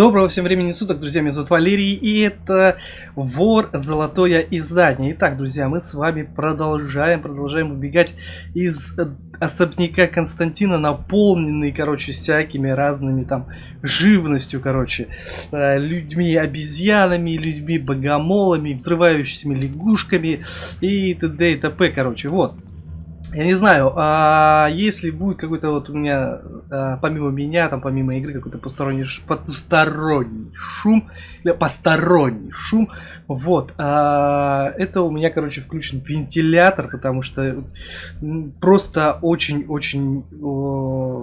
Доброго всем времени суток, друзья, меня зовут Валерий, и это Вор Золотое Издание. Итак, друзья, мы с вами продолжаем, продолжаем убегать из особняка Константина, наполненный, короче, всякими разными там живностью, короче, э, людьми-обезьянами, людьми-богомолами, взрывающимися лягушками и т.д. и т.п. Короче, вот. Я не знаю, а если будет какой-то вот у меня, а, помимо меня, там помимо игры, какой-то посторонний, потусторонний шум, или посторонний шум, вот, а, это у меня, короче, включен вентилятор, потому что просто очень-очень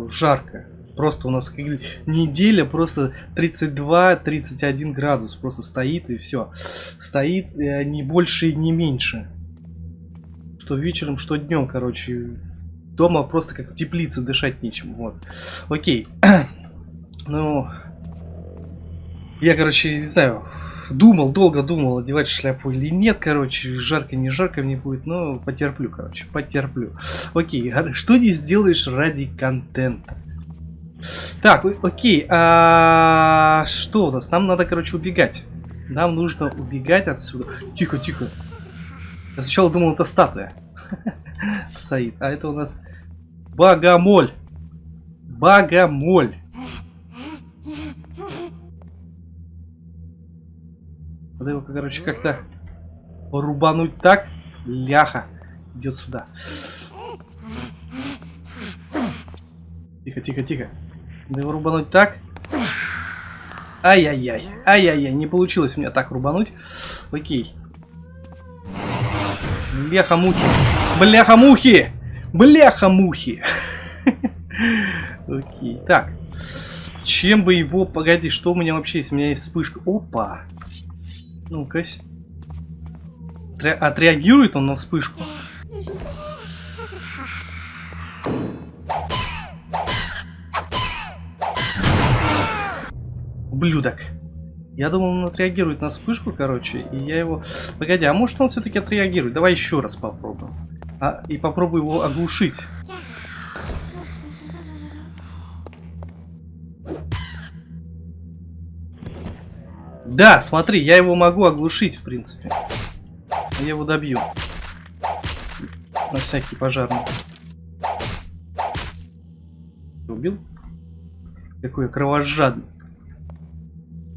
жарко. Просто у нас неделя просто 32-31 градус просто стоит и все. Стоит э, не больше и не меньше что вечером, что днем, короче. Дома просто как в теплице дышать нечем. Вот. Окей. ну, я, короче, не знаю, думал, долго думал, одевать шляпу или нет, короче, жарко, не жарко мне будет, но потерплю, короче, потерплю. Окей, а что не сделаешь ради контента? Так, окей, а что у нас? Нам надо, короче, убегать. Нам нужно убегать отсюда. Тихо, тихо. Я сначала думал, это статуя стоит. А это у нас богомоль. Богомоль. Надо его, короче, как-то рубануть так. Ляха. Идет сюда. Тихо, тихо, тихо. Надо его рубануть так. Ай-яй-яй. Ай-яй-яй. Не получилось мне так рубануть. Окей. Бляха-мухи. Бляха-мухи! Бляха-мухи! Окей. Так. Чем бы его... Погоди, что у меня вообще есть? У меня есть вспышка. Опа! Ну-ка. Отреагирует он на вспышку? Ублюдок. Я думал, он отреагирует на вспышку, короче, и я его... Погоди, а может он все-таки отреагирует? Давай еще раз попробуем. А, и попробую его оглушить. Да, смотри, я его могу оглушить, в принципе. Я его добью. На всякий пожарный. Убил? Какой кровожадный.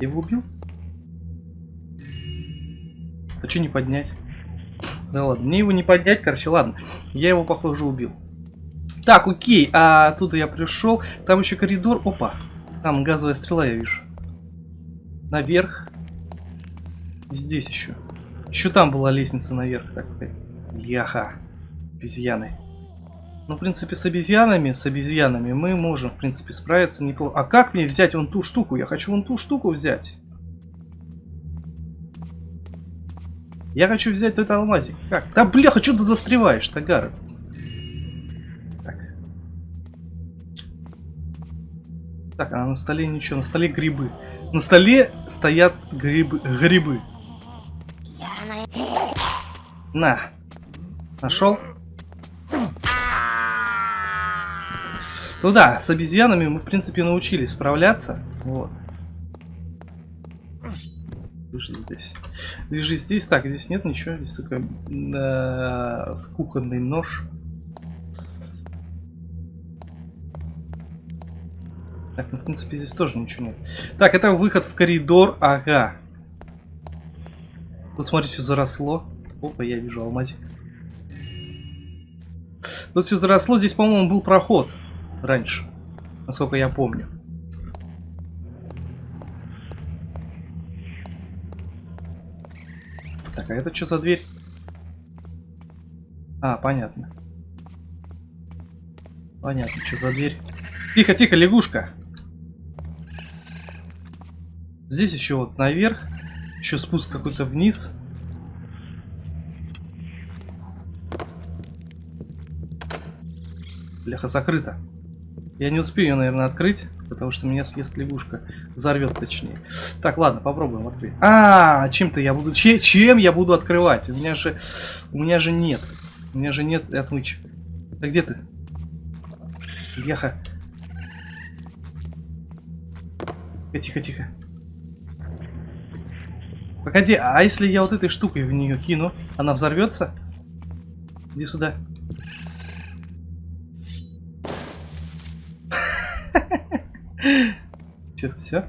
Я его убил? А что не поднять? Да ладно, мне его не поднять, короче, ладно. Я его, похоже, убил. Так, окей, а оттуда я пришел. Там еще коридор. Опа, там газовая стрела, я вижу. Наверх. Здесь еще. Еще там была лестница наверх. Так, яха. Обезьяны. Ну, в принципе, с обезьянами, с обезьянами мы можем, в принципе, справиться неплохо. А как мне взять вон ту штуку? Я хочу вон ту штуку взять. Я хочу взять этот алмазик. Как? Да бляха, что ты застреваешь, Тагар? Так. Так, а на столе ничего. На столе грибы. На столе стоят грибы. Грибы. На. Нашел? Ну да, с обезьянами мы, в принципе, научились справляться. Вот. Лежи здесь. Лежи здесь. Так, здесь нет ничего. Здесь только э, кухонный нож. Так, ну, в принципе, здесь тоже ничего нет. Так, это выход в коридор. Ага. Тут, смотри, все заросло. Опа, я вижу алмазик. Тут все заросло. Здесь, по-моему, был проход раньше, насколько я помню. Так, а это что за дверь? А, понятно. Понятно, что за дверь. Тихо, тихо, лягушка. Здесь еще вот наверх. Еще спуск какой-то вниз. Бляха, закрыто. Я не успею ее, наверное, открыть, потому что меня съест лягушка. Взорвет, точнее. Так, ладно, попробуем открыть. А, чем-то я буду... Че, чем я буду открывать? У меня же... У меня же нет. У меня же нет отмычек. А где ты? Яха. Тихо, тихо. Погоди, а если я вот этой штукой в нее кину, она взорвется? Иди сюда. Че, все?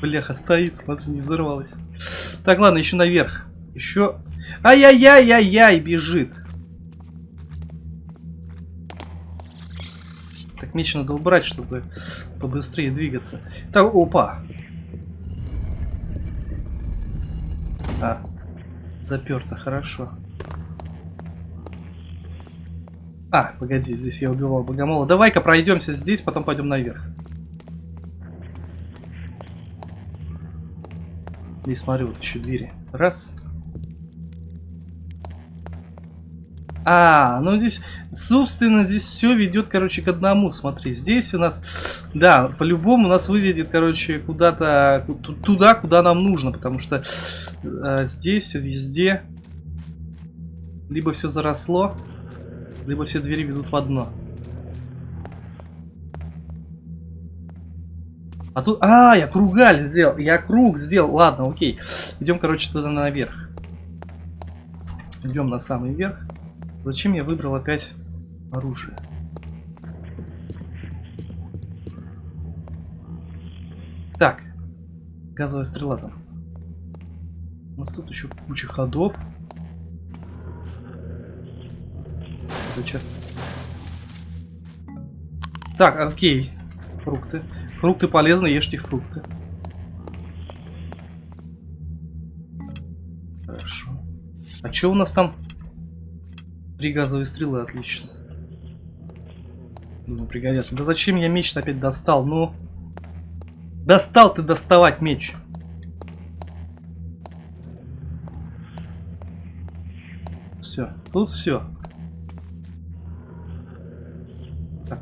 Бляха, стоит, смотри, не взорвалась. Так, ладно, еще наверх. Еще... Ай-яй-яй-яй-яй, бежит. Так, меч надо убрать, чтобы побыстрее двигаться. Так, опа. А, заперто, хорошо. А, погоди, здесь я убивал богомола. Давай-ка пройдемся здесь, потом пойдем наверх. Здесь смотрю, вот еще двери. Раз. А, ну здесь, собственно, здесь все ведет, короче, к одному. Смотри, здесь у нас, да, по-любому нас выведет, короче, куда-то, туда, куда нам нужно, потому что э, здесь, везде, либо все заросло, либо все двери ведут в одно. А тут... А, я кругаль сделал. Я круг сделал. Ладно, окей. Идем, короче, туда наверх. Идем на самый верх. Зачем я выбрал опять оружие? Так. Газовая стрела там. У нас тут еще куча ходов. Это Так, окей. Фрукты. Фрукты полезны, ешьте фрукты. Хорошо. А что у нас там? Три газовые стрелы, отлично. Думаю, пригодятся. Да зачем я меч опять достал? Ну, достал ты доставать меч. Все, тут все.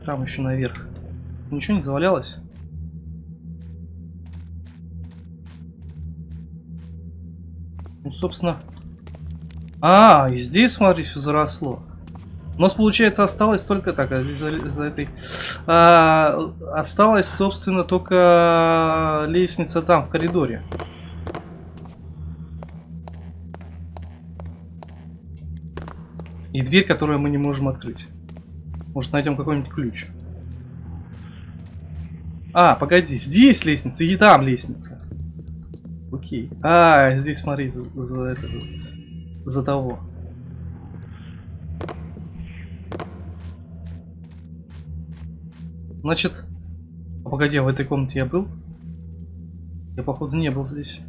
Так, еще наверх. Ничего не завалялось? Ну, собственно... А, и здесь, смотри, все заросло. У нас, получается, осталось только так, а здесь за, за этой... А, осталась, собственно, только лестница там, в коридоре. И дверь, которую мы не можем открыть. Может, найдем какой-нибудь ключ. А, погоди, здесь лестница и там лестница. Окей. А, здесь смотри, за, за это, за того. Значит, а погоди, а в этой комнате я был? Я, походу, не был здесь.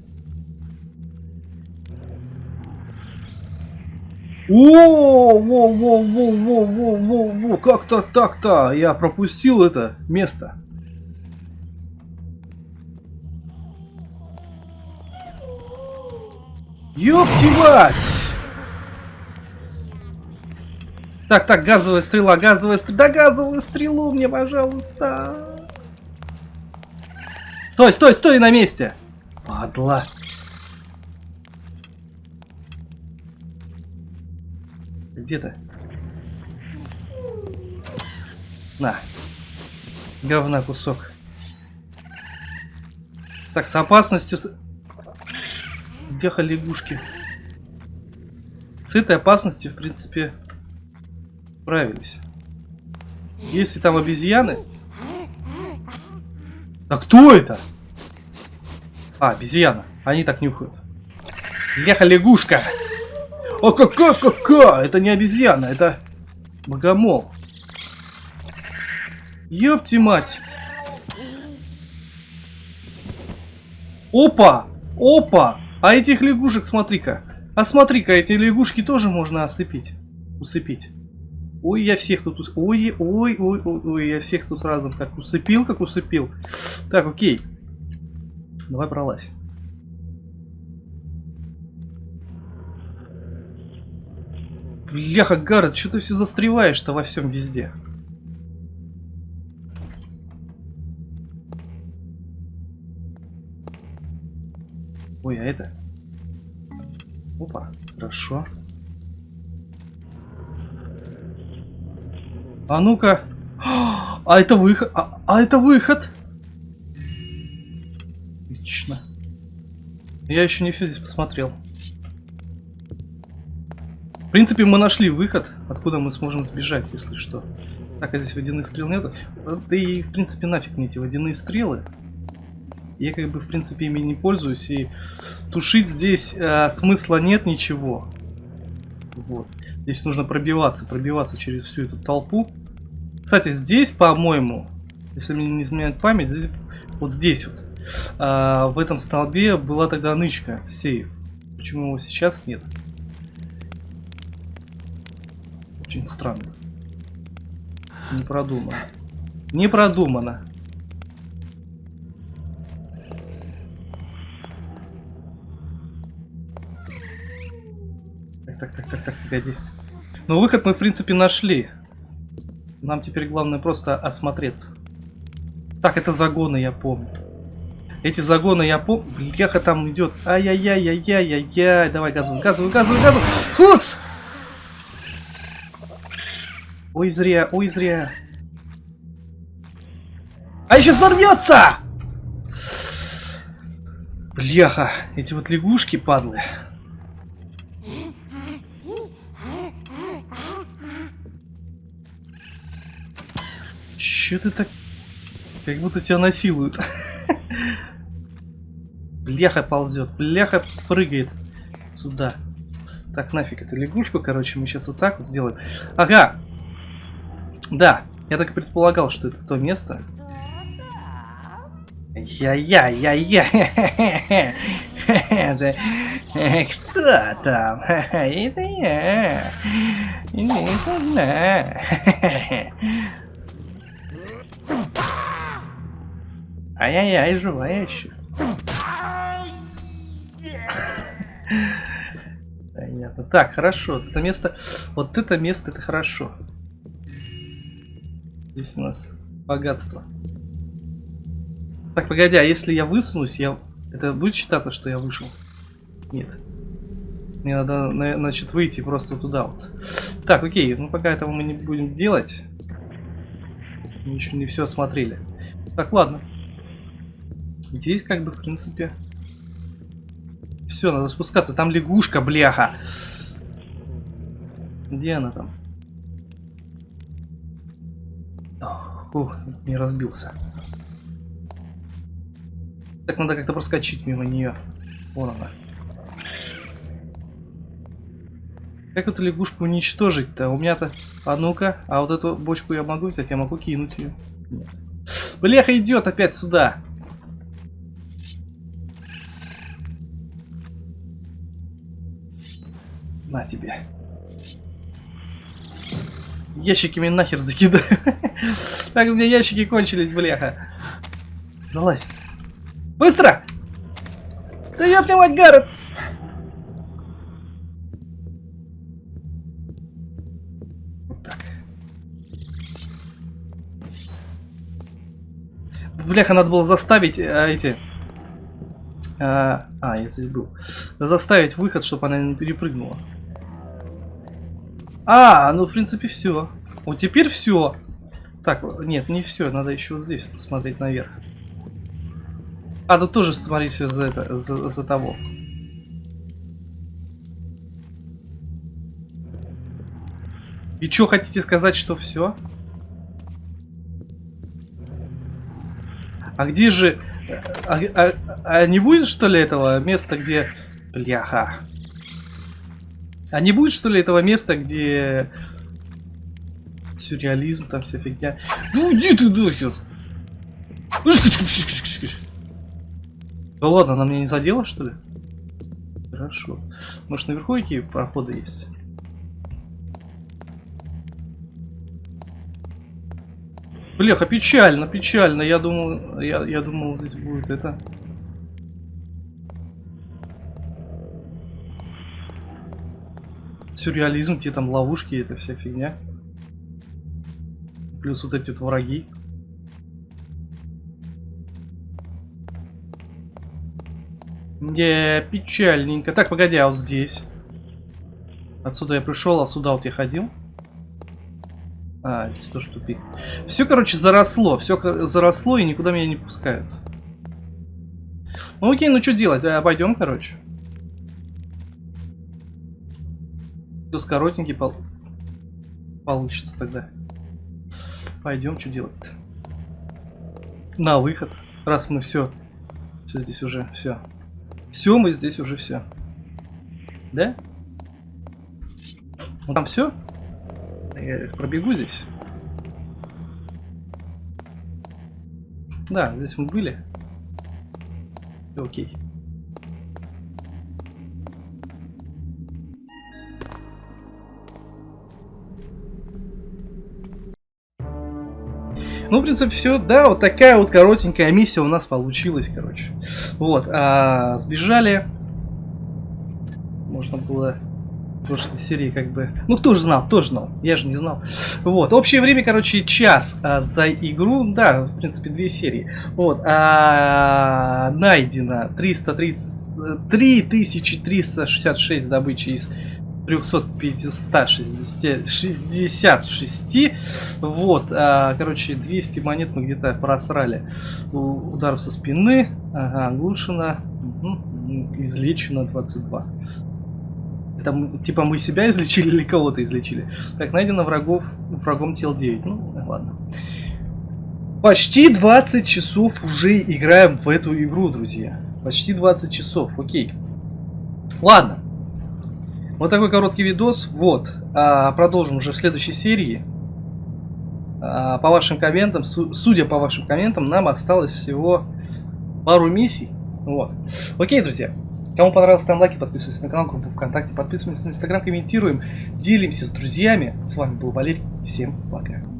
О, во, во, во, во, во, во, во, как-то так-то, я пропустил это место. Ёпти мать! Так, так, газовая стрела, газовая стрела. Да газовую стрелу мне, пожалуйста. Стой, стой, стой на месте. Падла. Где то На. Говна кусок. Так, с опасностью... Беха лягушки. С этой опасностью, в принципе, справились. Если там обезьяны... А кто это? А, обезьяна. Они так нюхают. Бляха лягушка. О, какая, какая! Это не обезьяна, это богомол. Ёпти мать. Опа! Опа! А этих лягушек, смотри-ка. А смотри-ка, эти лягушки тоже можно осыпить. Усыпить. Ой, я всех тут... Ус... Ой, ой, ой, ой, ой, я всех тут разом как усыпил, как усыпил. Так, окей. Давай пролазь. Бляха, Гаррет, что ты все застреваешь-то во всем везде? Ой, а это? Опа, хорошо. А ну-ка. А это выход. А, а это выход. Отлично. Я еще не все здесь посмотрел. В принципе, мы нашли выход, откуда мы сможем сбежать, если что. Так, а здесь водяных стрел нет. Да и, в принципе, нафиг мне эти водяные стрелы. Я как бы, в принципе, ими не пользуюсь. И тушить здесь э, смысла нет ничего. Вот. Здесь нужно пробиваться, пробиваться через всю эту толпу. Кстати, здесь, по-моему, если мне не изменяет память, здесь, вот здесь вот, а, в этом столбе была тогда нычка, сейф. Почему его сейчас нет? Очень странно. Не продумано. Не продумано. Так, так, так, так, так, погоди. Ну, выход мы, в принципе, нашли. Нам теперь главное просто осмотреться. Так, это загоны, я помню. Эти загоны я помню. Бляха там идет. Ай-яй-яй-яй-яй-яй. Давай газуй, газуй, газуй, газуй. Хуц! Ой, зря, ой, зря. А еще взорвется! Бляха, эти вот лягушки падлы. Че ты так... Как будто тебя насилуют. Бляха ползет, бляха прыгает сюда. Так, нафиг эту лягушку, короче, мы сейчас вот так вот сделаем. Ага! Да, я так и предполагал, что это то место. Я-я-я-я! Кто там? Это я. Это она. Ай-яй-яй, живая еще. Понятно. Так, хорошо. Это место... Вот это место, это хорошо. Здесь у нас богатство. Так, погоди, а если я высунусь, я... Это будет считаться, что я вышел? Нет. Мне надо, значит, выйти просто туда вот. Так, окей, ну пока этого мы не будем делать. Мы еще не все осмотрели. Так, ладно. Здесь как бы, в принципе... Все, надо спускаться. Там лягушка, бляха. Где она там? Ух, не разбился. Так, надо как-то проскочить мимо нее. Вон она. Как эту лягушку уничтожить-то? У меня-то... А ну-ка, а вот эту бочку я могу взять? Я могу кинуть ее. Нет. Бляха идет опять сюда. На тебе. Ящиками нахер закидаю. Так, у меня ящики кончились, бляха. Залазь. Быстро! Да ёпти мать, Гаррет! Вот. Бляха, надо было заставить а, эти... А, а, я здесь был. Заставить выход, чтобы она не перепрыгнула. А, ну в принципе все. Вот теперь все. Так, нет, не все, надо еще вот здесь посмотреть наверх. А, тут тоже смотри все за это, за, за того. И что хотите сказать, что все? А где же... А, а, а не будет, что ли, этого места, где... Бляха. А не будет, что ли, этого места, где сюрреализм, там вся фигня? Ну иди ты нахер! Да ладно, она меня не задела, что ли? Хорошо. Может, наверху какие проходы есть? Бляха, печально, печально. Я думал, я, я думал, здесь будет это... сюрреализм, где там ловушки, это вся фигня. Плюс вот эти вот враги. Не, печальненько. Так, погоди, а вот здесь? Отсюда я пришел, а сюда вот я ходил. А, здесь тоже тупик. Все, короче, заросло. Все заросло и никуда меня не пускают. Ну окей, ну что делать? Обойдем, короче. Плюс коротенький пол... получится тогда. Пойдем, что делать-то? На выход. Раз мы все. Все здесь уже, все. Все, мы здесь уже все. Да? Ну там все? Я пробегу здесь. Да, здесь мы были. Окей. Ну, в принципе, все. Да, вот такая вот коротенькая миссия у нас получилась, короче. Вот, а, сбежали. Можно было в прошлой серии как бы... Ну, кто же знал, тоже знал. Я же не знал. Вот, общее время, короче, час а, за игру. Да, в принципе, две серии. Вот, а, найдено 330... 3366 добычи из 366. Вот, а, короче, 200 монет мы где-то просрали. Удар со спины, ага, оглушено, угу, излечено 22. Это типа мы себя излечили или кого-то излечили? Так, найдено врагов, врагом тел 9. Ну, ладно. Почти 20 часов уже играем в эту игру, друзья. Почти 20 часов, окей. Ладно. Вот такой короткий видос. Вот. А, продолжим уже в следующей серии. А, по вашим комментам, судя по вашим комментам, нам осталось всего пару миссий. Вот. Окей, друзья. Кому понравилось, ставим лайки, подписывайтесь на канал, группу ВКонтакте, подписывайтесь на Инстаграм, комментируем, делимся с друзьями. С вами был Валерий. Всем пока.